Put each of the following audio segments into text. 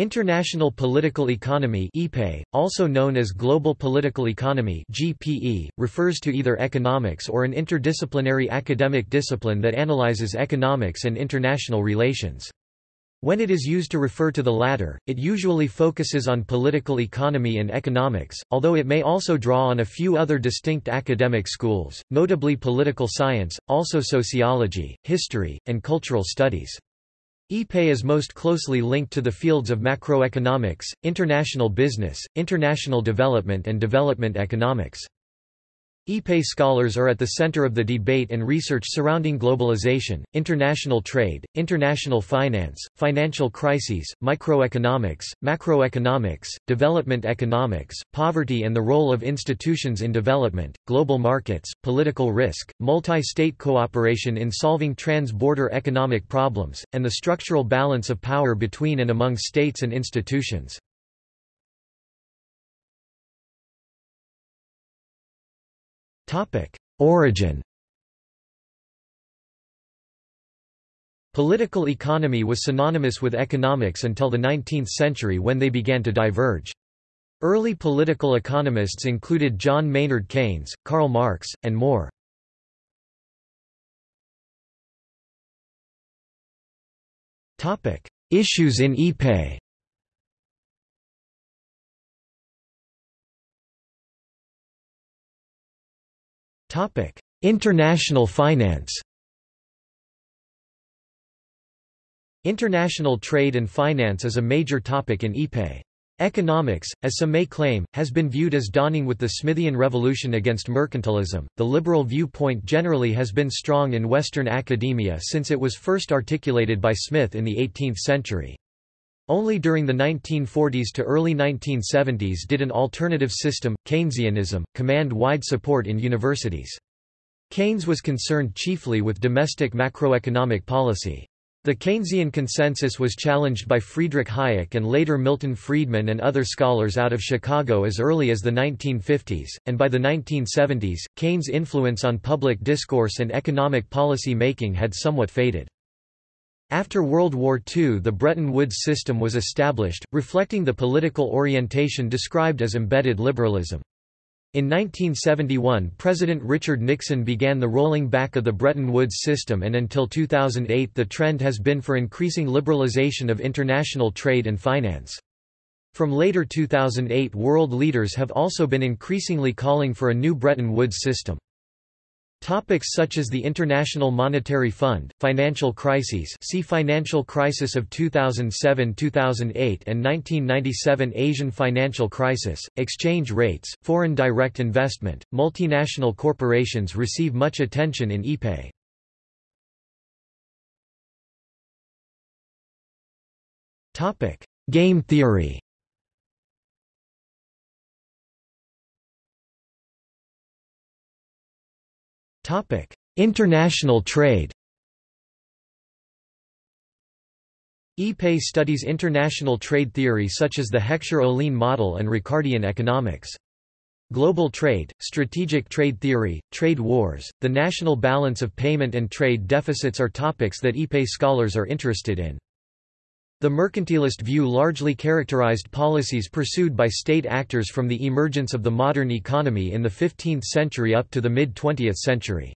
International Political Economy also known as Global Political Economy (GPE), refers to either economics or an interdisciplinary academic discipline that analyzes economics and international relations. When it is used to refer to the latter, it usually focuses on political economy and economics, although it may also draw on a few other distinct academic schools, notably political science, also sociology, history, and cultural studies. IPE is most closely linked to the fields of macroeconomics, international business, international development and development economics. IPE scholars are at the center of the debate and research surrounding globalization, international trade, international finance, financial crises, microeconomics, macroeconomics, development economics, poverty and the role of institutions in development, global markets, political risk, multi-state cooperation in solving trans-border economic problems, and the structural balance of power between and among states and institutions. Origin Political economy was synonymous with economics until the 19th century when they began to diverge. Early political economists included John Maynard Keynes, Karl Marx, and more. Issues in IPE International finance. International trade and finance is a major topic in IPE. Economics, as some may claim, has been viewed as dawning with the Smithian revolution against mercantilism. The liberal viewpoint generally has been strong in Western academia since it was first articulated by Smith in the 18th century. Only during the 1940s to early 1970s did an alternative system, Keynesianism, command wide support in universities. Keynes was concerned chiefly with domestic macroeconomic policy. The Keynesian consensus was challenged by Friedrich Hayek and later Milton Friedman and other scholars out of Chicago as early as the 1950s, and by the 1970s, Keynes' influence on public discourse and economic policy making had somewhat faded. After World War II the Bretton Woods system was established, reflecting the political orientation described as embedded liberalism. In 1971 President Richard Nixon began the rolling back of the Bretton Woods system and until 2008 the trend has been for increasing liberalization of international trade and finance. From later 2008 world leaders have also been increasingly calling for a new Bretton Woods system. Topics such as the International Monetary Fund, financial crises see Financial crisis of 2007-2008 and 1997 Asian financial crisis, exchange rates, foreign direct investment, multinational corporations receive much attention in IPE. Game theory International trade IPE studies international trade theory such as the Heckscher-Ohlin model and Ricardian economics. Global trade, strategic trade theory, trade wars, the national balance of payment and trade deficits are topics that IPE scholars are interested in. The mercantilist view largely characterized policies pursued by state actors from the emergence of the modern economy in the 15th century up to the mid-20th century.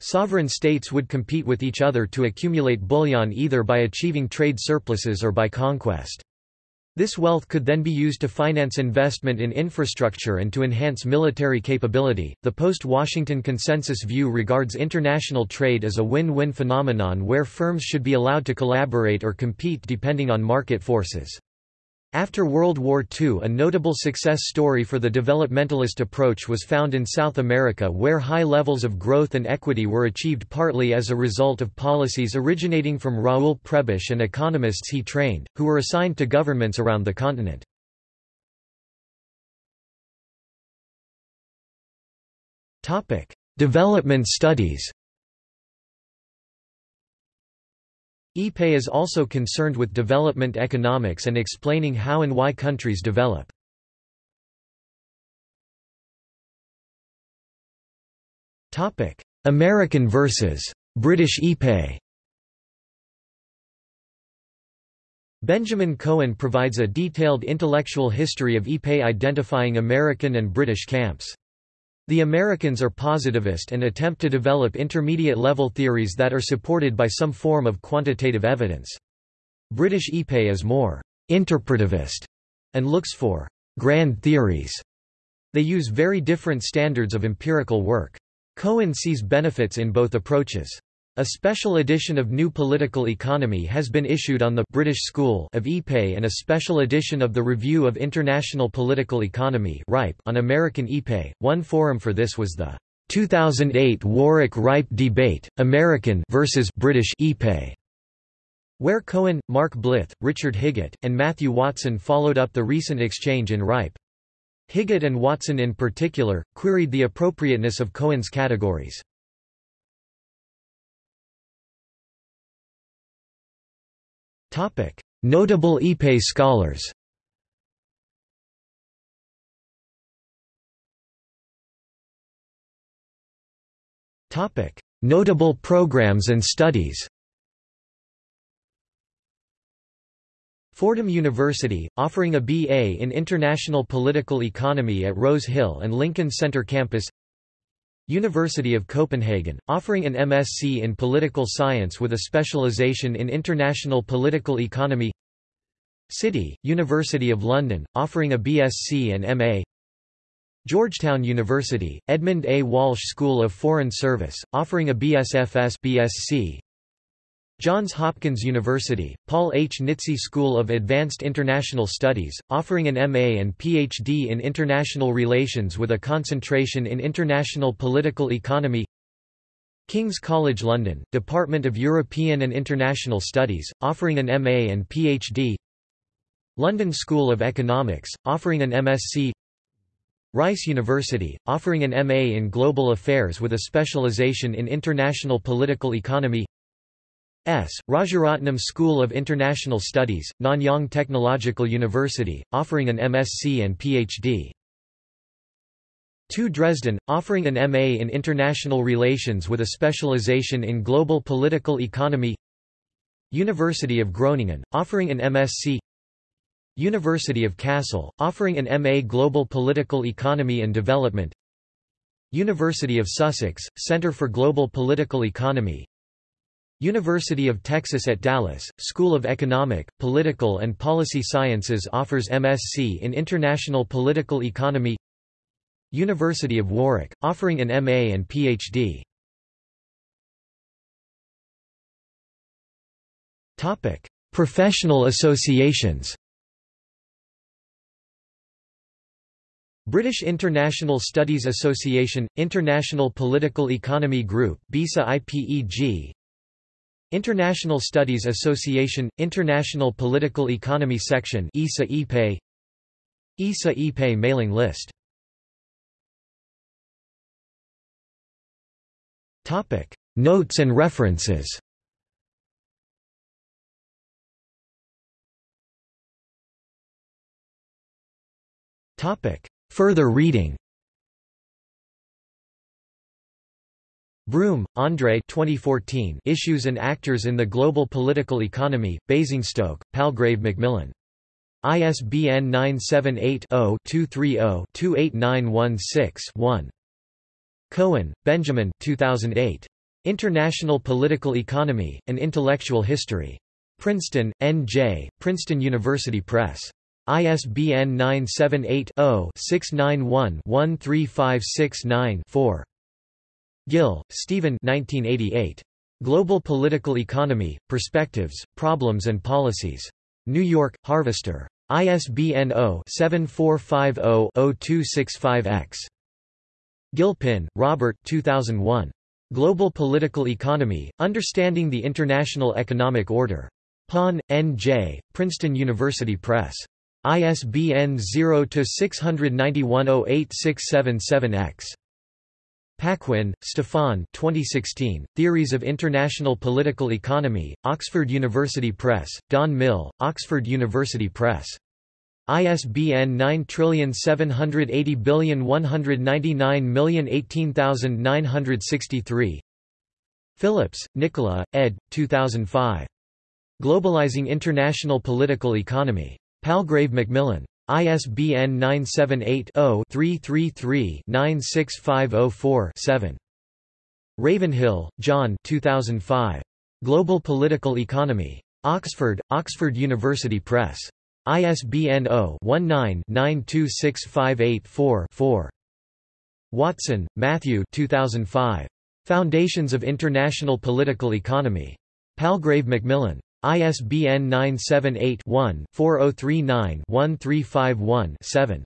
Sovereign states would compete with each other to accumulate bullion either by achieving trade surpluses or by conquest. This wealth could then be used to finance investment in infrastructure and to enhance military capability. The post Washington consensus view regards international trade as a win win phenomenon where firms should be allowed to collaborate or compete depending on market forces. After World War II a notable success story for the developmentalist approach was found in South America where high levels of growth and equity were achieved partly as a result of policies originating from Raoul Prebisch and economists he trained, who were assigned to governments around the continent. Development studies IPE is also concerned with development economics and explaining how and why countries develop. American versus British IPE Benjamin Cohen provides a detailed intellectual history of IPE identifying American and British camps. The Americans are positivist and attempt to develop intermediate-level theories that are supported by some form of quantitative evidence. British IPE is more interpretivist and looks for grand theories. They use very different standards of empirical work. Cohen sees benefits in both approaches. A special edition of New Political Economy has been issued on the British School of IPE and a special edition of the Review of International Political Economy on American IPE. One forum for this was the 2008 Warwick Ripe debate, American versus British IPE, where Cohen, Mark Blyth, Richard Higgott, and Matthew Watson followed up the recent exchange in Ripe. Higgott and Watson in particular, queried the appropriateness of Cohen's categories. Notable IPE scholars Notable programs and studies Fordham University, offering a BA in International Political Economy at Rose Hill and Lincoln Center campus University of Copenhagen, offering an MSc in Political Science with a specialization in International Political Economy City, University of London, offering a BSc and MA Georgetown University, Edmund A. Walsh School of Foreign Service, offering a BSFS BSc, Johns Hopkins University, Paul H. Nitze School of Advanced International Studies, offering an MA and PhD in International Relations with a concentration in International Political Economy. King's College London, Department of European and International Studies, offering an MA and PhD London School of Economics, offering an MSc Rice University, offering an MA in Global Affairs with a specialization in International Political Economy S. Rajaratnam School of International Studies, Nanyang Technological University, offering an MSc and PhD. 2 Dresden, offering an MA in International Relations with a specialization in Global Political Economy University of Groningen, offering an MSc University of Kassel, offering an MA Global Political Economy and Development University of Sussex, Centre for Global Political Economy University of Texas at Dallas, School of Economic, Political and Policy Sciences offers MSc in International Political Economy. University of Warwick, offering an MA and PhD. Professional associations. British International Studies Association, International Political Economy Group BISA IPEG International Studies Association, International Political Economy Section ISA IPE ISA IPE mailing list. Notes and references. Further reading Broome, André 2014 Issues and Actors in the Global Political Economy, Basingstoke, Palgrave Macmillan. ISBN 978-0-230-28916-1. Cohen, Benjamin 2008. International Political Economy, An Intellectual History. Princeton, N.J., Princeton University Press. ISBN 978 0 691 13569 4. Gill, Stephen 1988. Global Political Economy, Perspectives, Problems and Policies. New York, Harvester. ISBN 0-7450-0265-X. Gilpin, Robert 2001. Global Political Economy, Understanding the International Economic Order. Pon, N.J., Princeton University Press. ISBN 0-691-08677-X. Paquin, Stefan 2016, Theories of International Political Economy, Oxford University Press, Don Mill, Oxford University Press. ISBN 9780199018963. Phillips, Nicola, ed. 2005. Globalizing International Political Economy. Palgrave Macmillan. ISBN 978-0-333-96504-7. Ravenhill, John 2005. Global Political Economy. Oxford, Oxford University Press. ISBN 0-19-926584-4. Watson, Matthew 2005. Foundations of International Political Economy. Palgrave Macmillan. ISBN 978 one 4039 1351 7